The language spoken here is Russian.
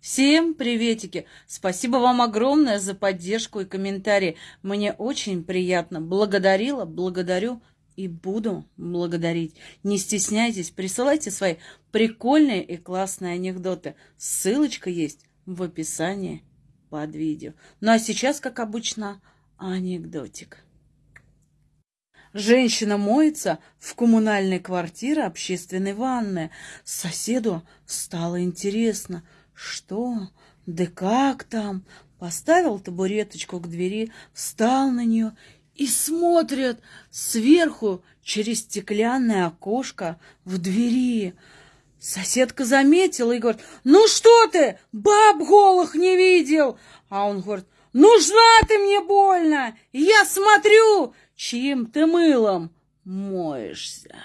Всем приветики! Спасибо вам огромное за поддержку и комментарии. Мне очень приятно. Благодарила, благодарю и буду благодарить. Не стесняйтесь, присылайте свои прикольные и классные анекдоты. Ссылочка есть в описании под видео. Ну а сейчас, как обычно, анекдотик. Женщина моется в коммунальной квартире общественной ванной. Соседу стало интересно, что, да как там. Поставил табуреточку к двери, встал на нее и смотрит сверху через стеклянное окошко в двери. Соседка заметила и говорит, ну что ты, баб голых не видел? А он говорит, нужна ты мне больно, я смотрю, чьим ты мылом моешься.